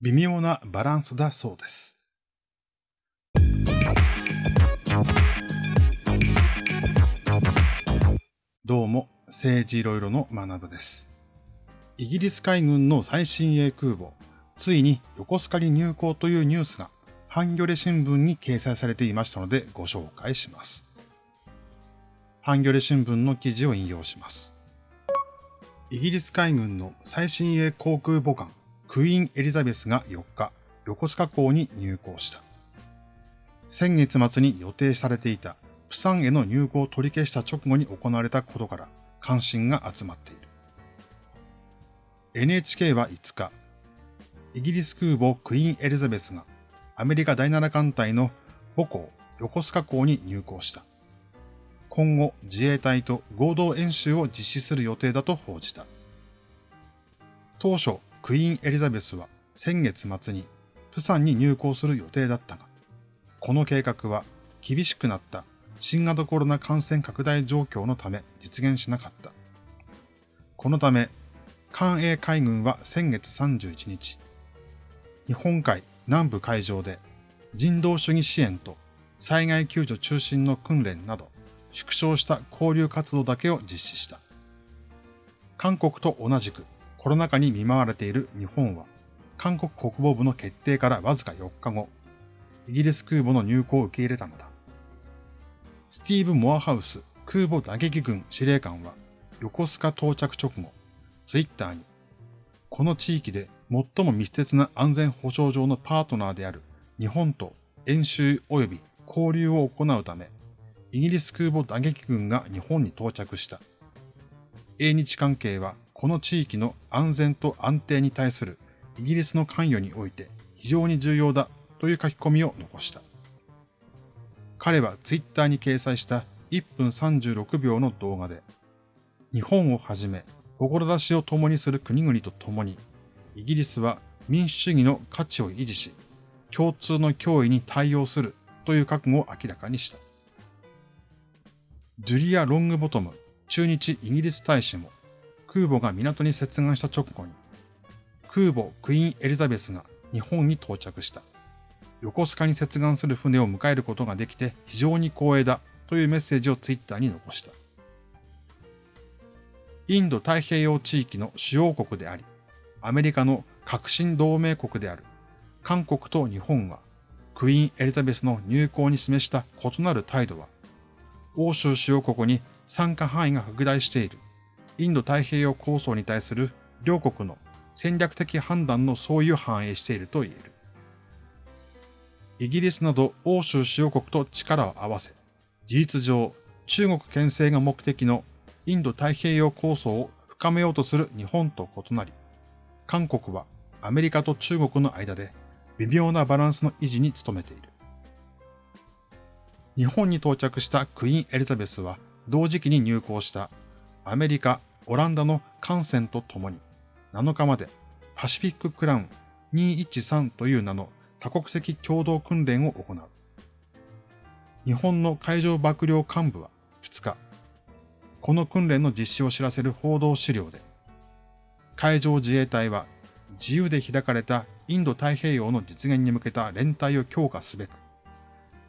微妙なバランスだそうです。どうも、政治いろいろの学部です。イギリス海軍の最新鋭空母、ついに横須賀に入港というニュースがハンギョレ新聞に掲載されていましたのでご紹介します。ハンギョレ新聞の記事を引用します。イギリス海軍の最新鋭航空母艦クイーン・エリザベスが4日、横須賀港に入港した。先月末に予定されていたプサンへの入港を取り消した直後に行われたことから関心が集まっている。NHK は5日、イギリス空母クイーン・エリザベスがアメリカ第7艦隊の母港横須賀港に入港した。今後自衛隊と合同演習を実施する予定だと報じた。当初、クイーン・エリザベスは先月末にプサンに入港する予定だったが、この計画は厳しくなった新型コロナ感染拡大状況のため実現しなかった。このため、艦英海軍は先月31日、日本海南部海上で人道主義支援と災害救助中心の訓練など縮小した交流活動だけを実施した。韓国と同じくコロナ禍に見舞われている日本は、韓国国防部の決定からわずか4日後、イギリス空母の入港を受け入れたのだ。スティーブ・モアハウス空母打撃軍司令官は、横須賀到着直後、ツイッターに、この地域で最も密接な安全保障上のパートナーである日本と演習及び交流を行うため、イギリス空母打撃軍が日本に到着した。英日関係はこの地域の安全と安定に対するイギリスの関与において非常に重要だという書き込みを残した。彼はツイッターに掲載した1分36秒の動画で、日本をはじめ、志を共にする国々と共に、イギリスは民主主義の価値を維持し、共通の脅威に対応するという覚悟を明らかにした。ジュリア・ロングボトム駐日イギリス大使も、空母が港に接岸した直後に、空母クイーンエリザベスが日本に到着した。横須賀に接岸する船を迎えることができて非常に光栄だというメッセージをツイッターに残した。インド太平洋地域の主要国であり、アメリカの革新同盟国である韓国と日本は、クイーンエリザベスの入港に示した異なる態度は、欧州主要国に参加範囲が拡大しているインド太平洋構想に対する両国の戦略的判断の相違を反映していると言える。イギリスなど欧州主要国と力を合わせ、事実上中国牽制が目的のインド太平洋構想を深めようとする日本と異なり、韓国はアメリカと中国の間で微妙なバランスの維持に努めている。日本に到着したクイーンエリザベスは同時期に入港したアメリカ、オランダの艦船と共に7日までパシフィッククラウン213という名の多国籍共同訓練を行う。日本の海上幕僚幹部は2日、この訓練の実施を知らせる報道資料で、海上自衛隊は自由で開かれたインド太平洋の実現に向けた連帯を強化すべく、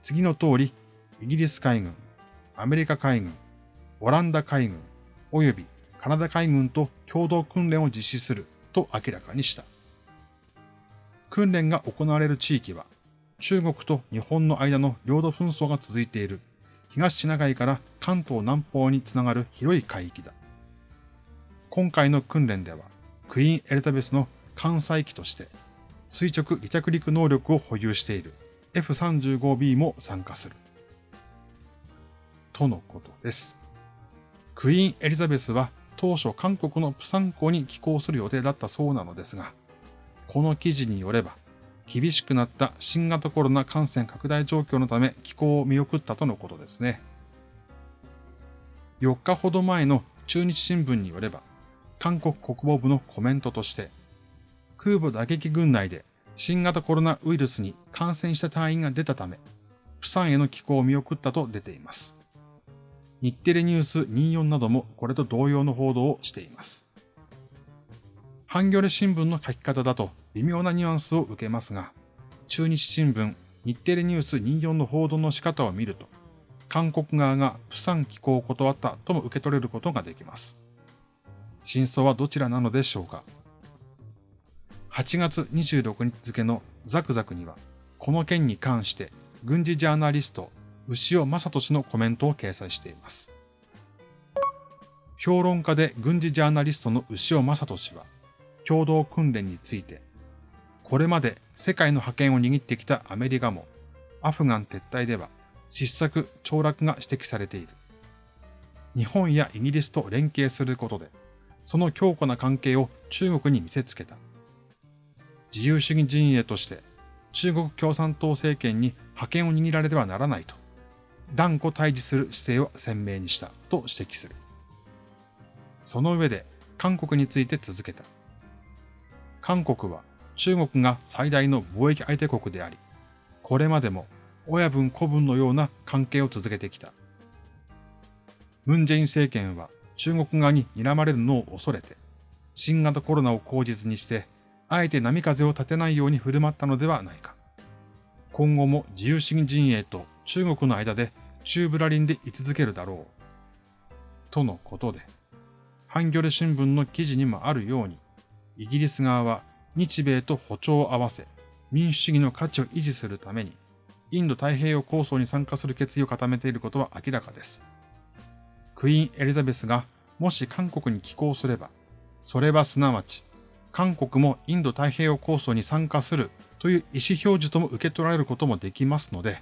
次の通り、イギリス海軍、アメリカ海軍、オランダ海軍、及びカナダ海軍と共同訓練を実施すると明らかにした。訓練が行われる地域は、中国と日本の間の領土紛争が続いている東シナ海から関東南方につながる広い海域だ。今回の訓練では、クイーンエリザベスの艦載機として、垂直離着陸能力を保有している F35B も参加する。とのことです。クイーンエリザベスは当初韓国のプサン港に寄港する予定だったそうなのですが、この記事によれば、厳しくなった新型コロナ感染拡大状況のため寄港を見送ったとのことですね。4日ほど前の中日新聞によれば、韓国国防部のコメントとして、空母打撃群内で新型コロナウイルスに感染した隊員が出たため、プサンへの寄港を見送ったと出ています。日テレニュース24などもこれと同様の報道をしています。ハンギョレ新聞の書き方だと微妙なニュアンスを受けますが、中日新聞、日テレニュース24の報道の仕方を見ると、韓国側がプサン寄港を断ったとも受け取れることができます。真相はどちらなのでしょうか8月26日付のザクザクには、この件に関して軍事ジャーナリスト、牛尾正俊のコメントを掲載しています。評論家で軍事ジャーナリストの牛尾正俊は、共同訓練について、これまで世界の覇権を握ってきたアメリカも、アフガン撤退では失策、凋落が指摘されている。日本やイギリスと連携することで、その強固な関係を中国に見せつけた。自由主義陣営として中国共産党政権に覇権を握られてはならないと、断固対峙する姿勢を鮮明にしたと指摘する。その上で韓国について続けた。韓国は中国が最大の貿易相手国であり、これまでも親分子分のような関係を続けてきた。ムン・ジェイン政権は中国側に睨まれるのを恐れて、新型コロナを口実にして、あえて波風を立てないように振る舞ったのではないか。今後も自由主義陣営と中国の間で中ブラリンで居続けるだろう。とのことで、ハンギョレ新聞の記事にもあるように、イギリス側は日米と歩調を合わせ、民主主義の価値を維持するために、インド太平洋構想に参加する決意を固めていることは明らかです。クイーン・エリザベスがもし韓国に寄港すれば、それはすなわち、韓国もインド太平洋構想に参加するという意思表示とも受け取られることもできますので、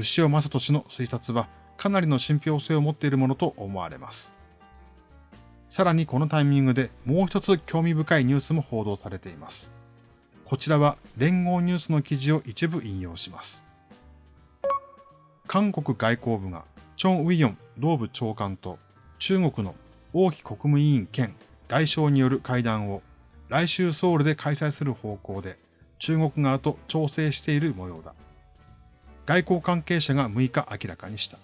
牛尾正俊の推察はかなりの信憑性を持っているものと思われます。さらにこのタイミングでもう一つ興味深いニュースも報道されています。こちらは連合ニュースの記事を一部引用します。韓国外交部がチョン・ウィヨン同部長官と中国の王毅国務委員兼外相による会談を来週ソウルで開催する方向で中国側と調整している模様だ。外交関係者が6日明らかにした。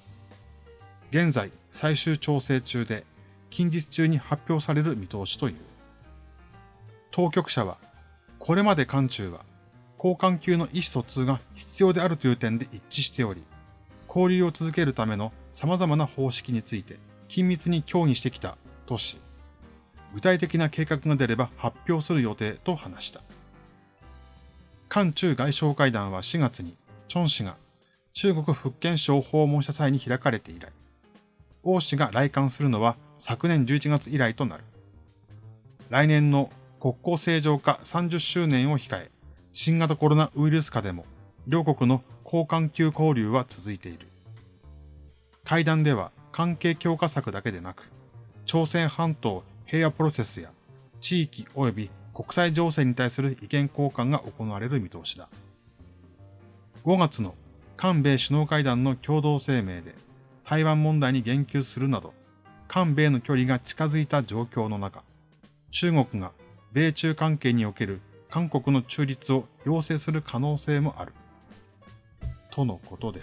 現在最終調整中で近日中に発表される見通しという。当局者は、これまで韓中は交換級の意思疎通が必要であるという点で一致しており、交流を続けるための様々な方式について緊密に協議してきたとし、具体的な計画が出れば発表する予定と話した。韓中外相会談は4月に、チョン氏が中国福建省を訪問した際に開かれて以来、王氏が来館するのは昨年11月以来となる。来年の国交正常化30周年を控え、新型コロナウイルス下でも両国の交換級交流は続いている。会談では関係強化策だけでなく、朝鮮半島平和プロセスや地域及び国際情勢に対する意見交換が行われる見通しだ。5月の韓米首脳会談の共同声明で台湾問題に言及するなど、韓米の距離が近づいた状況の中、中国が米中関係における韓国の中立を要請する可能性もある。とのことで、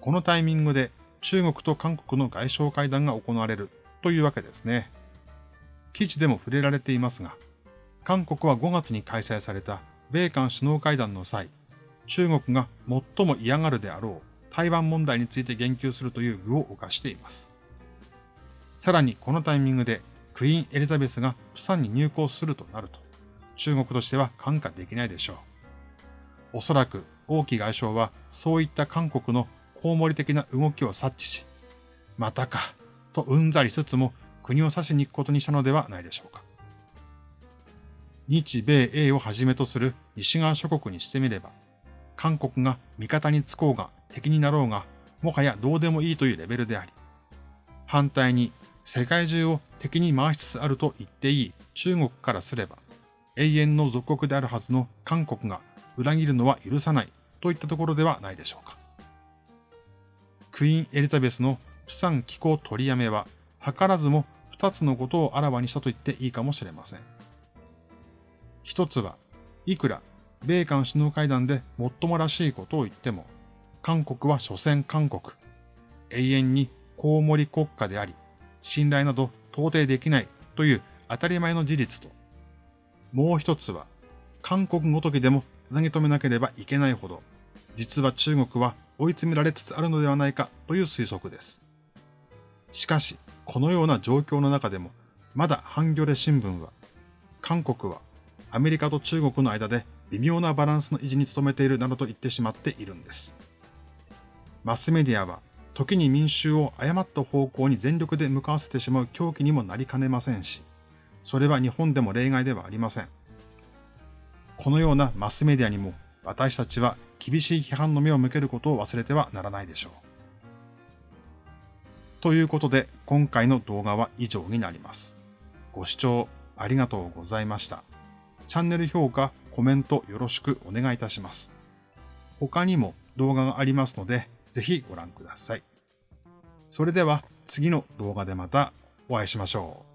このタイミングで中国と韓国の外相会談が行われるというわけですね。記事でも触れられていますが、韓国は5月に開催された米韓首脳会談の際、中国が最も嫌がるであろう台湾問題について言及するという具を犯しています。さらにこのタイミングでクイーン・エリザベスがプサンに入港するとなると、中国としては看過できないでしょう。おそらく王毅外相はそういった韓国のコウモリ的な動きを察知し、またか、とうんざりしつつも国を指しに行くことにしたのではないでしょうか。日米英をはじめとする西側諸国にしてみれば、韓国が味方につこうが敵になろうが、もはやどうでもいいというレベルであり、反対に世界中を敵に回しつつあると言っていい中国からすれば、永遠の属国であるはずの韓国が裏切るのは許さないといったところではないでしょうか。クイーン・エリザベスのプサン気候取りやめは、図らずも二つのことをあらわにしたと言っていいかもしれません。一つは、いくら米韓首脳会談で最もらしいことを言っても、韓国は所詮韓国。永遠にコウモリ国家であり、信頼など到底できないという当たり前の事実と、もう一つは、韓国ごときでもつなぎ止めなければいけないほど、実は中国は追い詰められつつあるのではないかという推測です。しかし、このような状況の中でも、まだハンギョレ新聞は、韓国はアメリカと中国の間で微妙なバランスの維持に努めているなどと言ってしまっているんです。マスメディアは時に民衆を誤った方向に全力で向かわせてしまう狂気にもなりかねませんし、それは日本でも例外ではありません。このようなマスメディアにも私たちは厳しい批判の目を向けることを忘れてはならないでしょう。ということで今回の動画は以上になります。ご視聴ありがとうございました。チャンネル評価、コメントよろしくお願いいたします。他にも動画がありますので、ぜひご覧ください。それでは次の動画でまたお会いしましょう。